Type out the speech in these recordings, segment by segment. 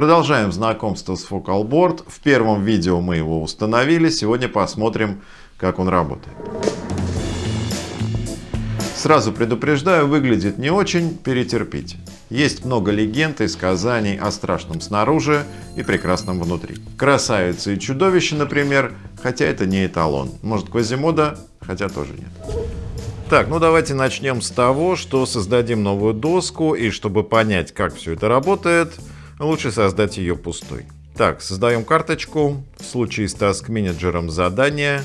Продолжаем знакомство с FocalBoard. В первом видео мы его установили. Сегодня посмотрим, как он работает. Сразу предупреждаю, выглядит не очень, перетерпите. Есть много легенд и сказаний о страшном снаружи и прекрасном внутри. Красавица и чудовище, например, хотя это не эталон. Может Квазимода, хотя тоже нет. Так, ну давайте начнем с того, что создадим новую доску, и чтобы понять, как все это работает, лучше создать ее пустой. Так, создаем карточку. В случае с Task менеджером задания.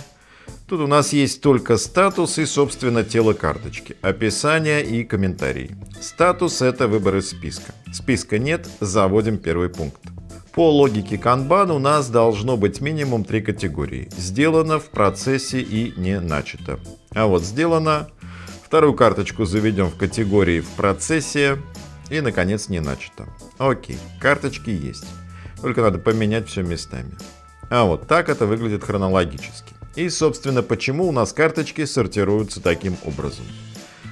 Тут у нас есть только статус и, собственно, тело карточки, описание и комментарий. Статус — это выбор из списка. Списка нет, заводим первый пункт. По логике Kanban у нас должно быть минимум три категории. Сделано, в процессе и не начато. А вот сделано. Вторую карточку заведем в категории в процессе. И, наконец, не начато. Окей, карточки есть. Только надо поменять все местами. А вот так это выглядит хронологически. И, собственно, почему у нас карточки сортируются таким образом.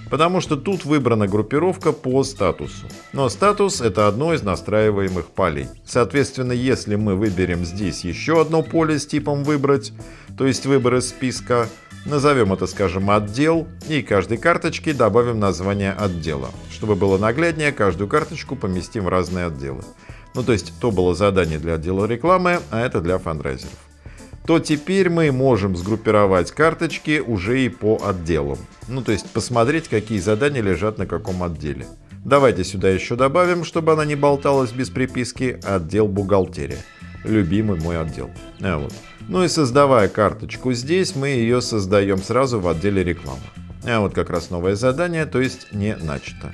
Потому что тут выбрана группировка по статусу. Но статус это одно из настраиваемых полей. Соответственно, если мы выберем здесь еще одно поле с типом выбрать, то есть выбор из списка, назовем это, скажем, отдел, и каждой карточке добавим название отдела. Чтобы было нагляднее, каждую карточку поместим в разные отделы. Ну то есть то было задание для отдела рекламы, а это для фандрайзеров то теперь мы можем сгруппировать карточки уже и по отделам. Ну, то есть посмотреть, какие задания лежат на каком отделе. Давайте сюда еще добавим, чтобы она не болталась без приписки, отдел бухгалтерия. Любимый мой отдел. А вот. Ну и создавая карточку здесь, мы ее создаем сразу в отделе рекламы. А вот как раз новое задание, то есть не начато.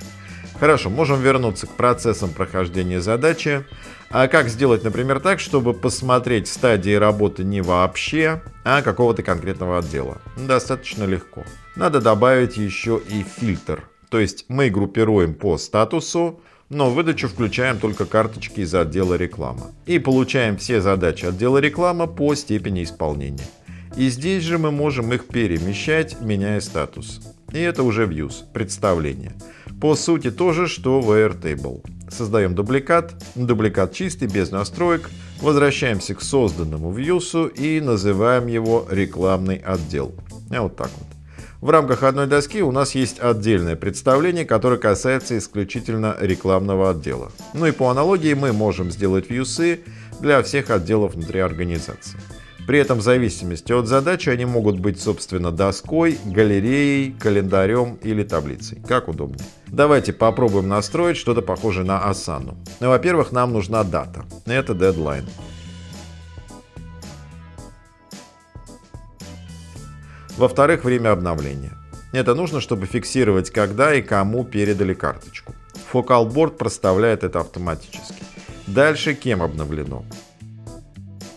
Хорошо, можем вернуться к процессам прохождения задачи. А как сделать, например, так, чтобы посмотреть стадии работы не вообще, а какого-то конкретного отдела? Достаточно легко. Надо добавить еще и фильтр. То есть мы группируем по статусу, но в выдачу включаем только карточки из отдела реклама. И получаем все задачи отдела реклама по степени исполнения. И здесь же мы можем их перемещать, меняя статус. И это уже views, представление. По сути то же, что в Airtable. Создаем дубликат, дубликат чистый, без настроек, возвращаемся к созданному вьюсу и называем его рекламный отдел. Вот так вот. В рамках одной доски у нас есть отдельное представление, которое касается исключительно рекламного отдела. Ну и по аналогии мы можем сделать вьюсы для всех отделов внутри организации. При этом в зависимости от задачи они могут быть, собственно, доской, галереей, календарем или таблицей. Как удобнее. Давайте попробуем настроить что-то похожее на Asana. Ну, во-первых, нам нужна дата. Это deadline. Во-вторых, время обновления. Это нужно, чтобы фиксировать, когда и кому передали карточку. Фокалборд проставляет это автоматически. Дальше кем обновлено.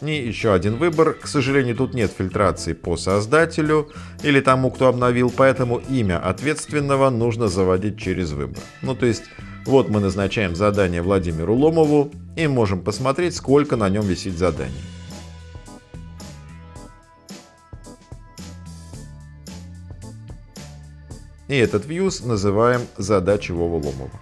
И еще один выбор. К сожалению, тут нет фильтрации по создателю или тому, кто обновил, поэтому имя ответственного нужно заводить через выбор. Ну, то есть, вот мы назначаем задание Владимиру Ломову и можем посмотреть, сколько на нем висит заданий. И этот views называем задачей Вова Ломова.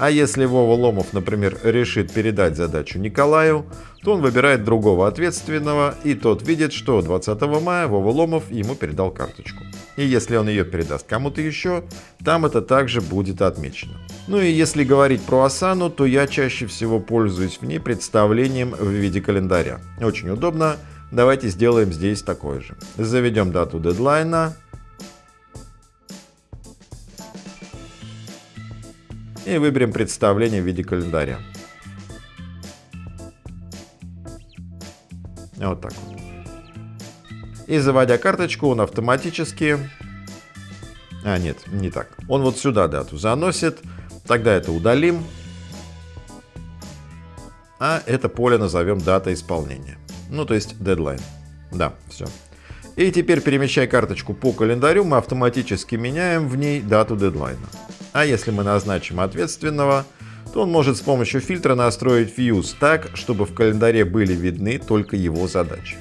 А если Вова Ломов, например, решит передать задачу Николаю, то он выбирает другого ответственного, и тот видит, что 20 мая Вова Ломов ему передал карточку. И если он ее передаст кому-то еще, там это также будет отмечено. Ну и если говорить про Асану, то я чаще всего пользуюсь в ней представлением в виде календаря. Очень удобно. Давайте сделаем здесь такое же. Заведем дату дедлайна, и выберем представление в виде календаря. Вот так вот. И заводя карточку, он автоматически... А, нет, не так. Он вот сюда дату заносит. Тогда это удалим. А это поле назовем дата исполнения. Ну, то есть deadline. Да, все. И теперь, перемещая карточку по календарю, мы автоматически меняем в ней дату дедлайна. А если мы назначим ответственного, то он может с помощью фильтра настроить Views так, чтобы в календаре были видны только его задачи.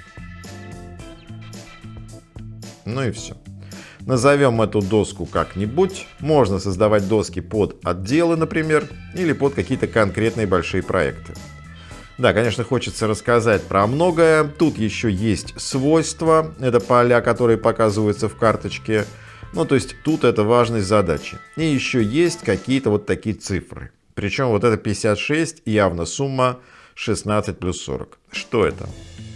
Ну и все. Назовем эту доску как-нибудь. Можно создавать доски под отделы, например, или под какие-то конкретные большие проекты. Да, конечно, хочется рассказать про многое. Тут еще есть свойства. Это поля, которые показываются в карточке. Ну, то есть тут это важность задачи. И еще есть какие-то вот такие цифры. Причем вот это 56 явно сумма 16 плюс 40. Что это?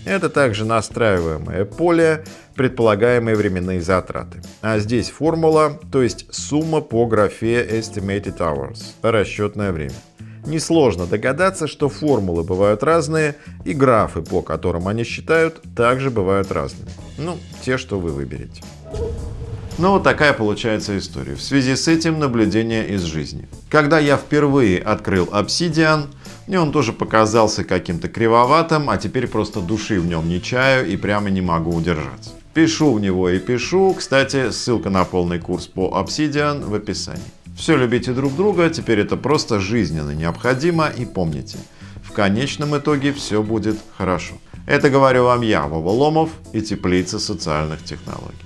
Это также настраиваемое поле, предполагаемые временные затраты. А здесь формула, то есть сумма по графе Estimated Hours, расчетное время. Несложно догадаться, что формулы бывают разные, и графы, по которым они считают, также бывают разными. Ну, те, что вы выберете. Ну вот такая получается история. В связи с этим наблюдение из жизни. Когда я впервые открыл Obsidian, мне он тоже показался каким-то кривоватым, а теперь просто души в нем не чаю и прямо не могу удержаться. Пишу в него и пишу. Кстати, ссылка на полный курс по Obsidian в описании. Все любите друг друга, теперь это просто жизненно необходимо и помните, в конечном итоге все будет хорошо. Это говорю вам я, Вова Ломов и Теплица социальных технологий.